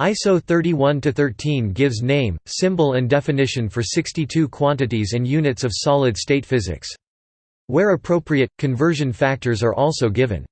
ISO 31-13 gives name, symbol and definition for 62 quantities and units of solid-state physics. Where appropriate, conversion factors are also given.